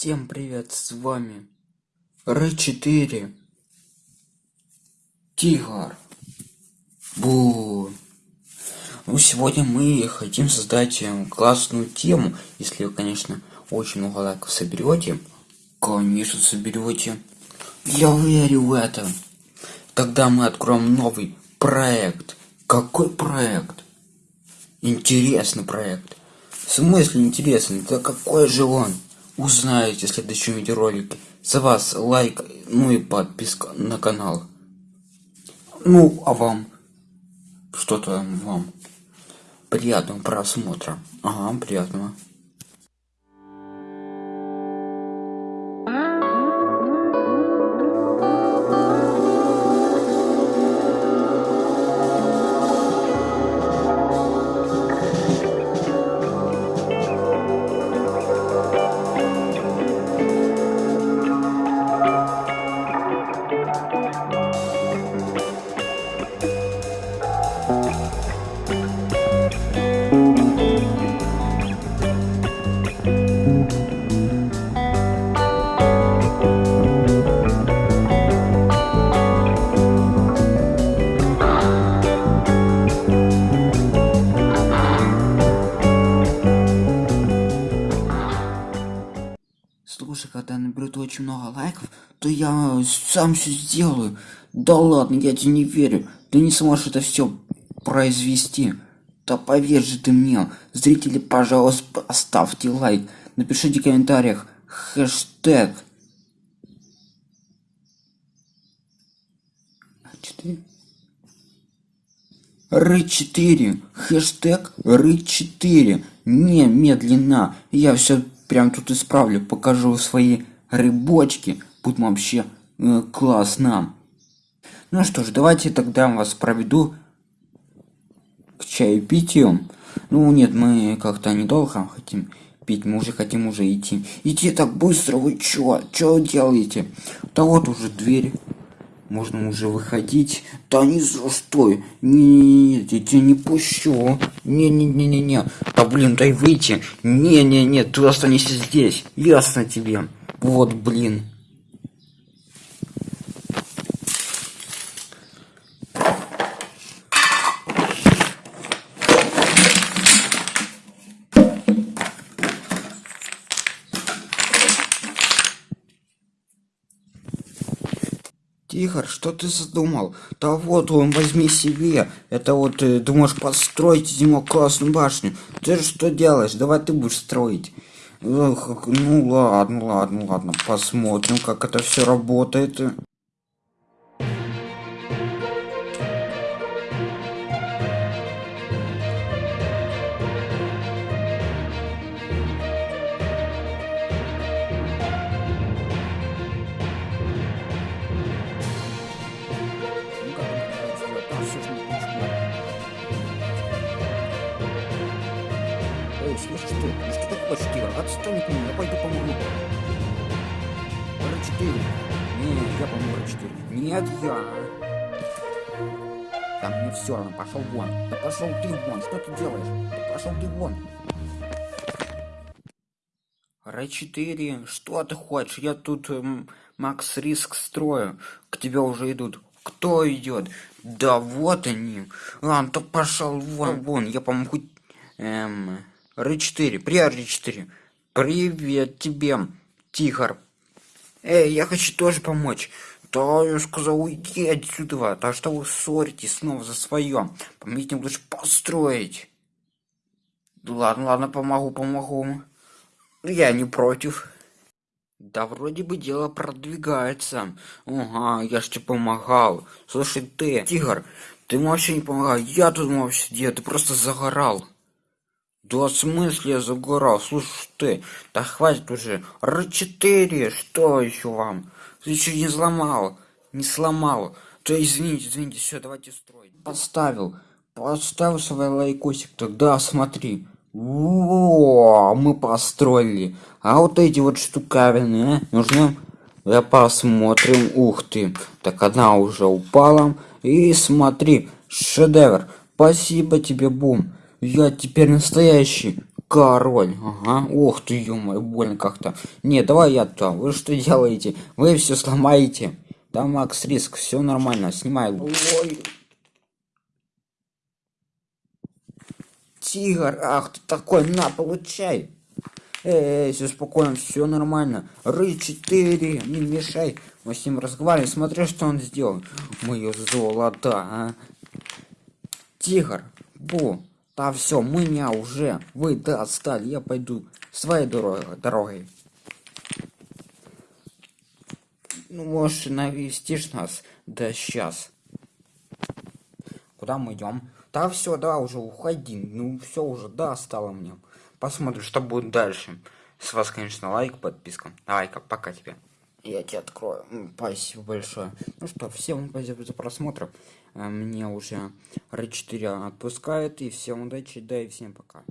Всем привет, с вами Р4 Тигр. Бу. Ну, сегодня мы хотим создать э, классную тему, если вы, конечно, очень много лайков соберете. Конечно, соберете. Я верю в это. Тогда мы откроем новый проект. Какой проект? Интересный проект. В смысле интересный? Да какой же он? Узнаете в следующем видеоролике. За вас лайк, ну и подписка на канал. Ну, а вам? Что-то вам. Приятного просмотра. Ага, приятного. Слушай, когда наберут очень много лайков, то я сам все сделаю. Да ладно, я тебе не верю. Ты не сможешь это все произвести. Да поверь же ты мне. Зрители, пожалуйста, оставьте лайк. Напишите в комментариях хэштег. Р4. Хэштег Р4. Немедленно. Я все прям тут исправлю, покажу свои рыбочки. Будет вообще э, классно. Ну что ж, давайте тогда вас проведу к чаепитию. Ну нет, мы как-то недолго хотим пить, мы уже хотим уже идти. Идти так быстро, вы чё? Чё делаете? Да вот уже дверь. Можно уже выходить. Да не за что. Не, я тебя не пущу. Не-не-не-не-не. Да блин, дай выйти. Не-не-не, ты останешься здесь. Ясно тебе. Вот, блин. Тихо, что ты задумал? Да вот он, возьми себе. Это вот ты э, думаешь построить зиму классную башню. Ты же что делаешь? Давай ты будешь строить. Ну ладно, ладно, ладно. Посмотрим, как это все работает. Эй, слышишь ты? Ну что ты хочешь, Тигр? Отстань от меня, я пойду помогу. Р4. Не, я помогу Р4. Нет, я. Там мне все равно, пошел вон. Да пошел ты вон, что ты делаешь? Да пошел ты вон. Р4, что ты хочешь? Я тут эм, Макс Риск строю. К тебе уже идут. Кто идет? Да вот они. Ладно, то пошел вон, вон. Я помогу. Эм, Р4, привет, Р4. Привет тебе, Тигр. Эй, я хочу тоже помочь. Да, я сказал, уйди отсюда. Так что вы ссоритесь снова за свое. Помогите мне лучше построить. Ладно, ладно, помогу, помогу. Я не против. Да вроде бы дело продвигается. Ага, я ж тебе помогал. Слушай, ты, Тигр, ты вообще не помогал. Я тут вообще где? Ты просто загорал. Да в смысле я загорал? Слушай ты, да хватит уже. Р4, что еще вам? Ты еще не сломал, не сломал. То извините, извините, все, давайте строить. Поставил, поставил свой лайкосик, тогда смотри. О, мы построили. А вот эти вот штуковины, а, нужны? Я посмотрим. Ух ты. Так одна уже упала. И смотри, шедевр. Спасибо тебе, Бум. Я теперь настоящий Король, ага. Ох ты, ё больно как-то. Не, давай я то. Вы что делаете? Вы все сломаете. Да, Макс Риск, все нормально, снимай. Ой. Тигр, ах ты такой, на, получай. Эй, все спокойно, все нормально. Ры 4, не мешай. Мы с ним разговариваем, смотри, что он сделал. Мое золото, а. Тигр, бу. Да все, меня уже. Вы да отстали, я пойду своей дорогой. дорогой. Ну, можешь навестишь нас? Да сейчас. Куда мы идем? Да все, да, уже уходи. Ну все уже, да, стало мне. Посмотрим, что будет дальше. С вас, конечно, лайк, подписка. Давай-ка, пока тебе. Я тебе открою. Спасибо большое. Ну что, всем спасибо за просмотр. Э, мне уже R4 отпускают. И всем удачи, да и всем пока.